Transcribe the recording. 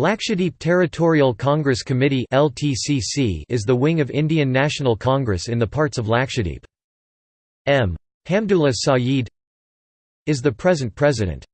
Lakshadweep Territorial Congress Committee is the wing of Indian National Congress in the parts of Lakshadweep. M. Hamdullah Sayeed is the present president.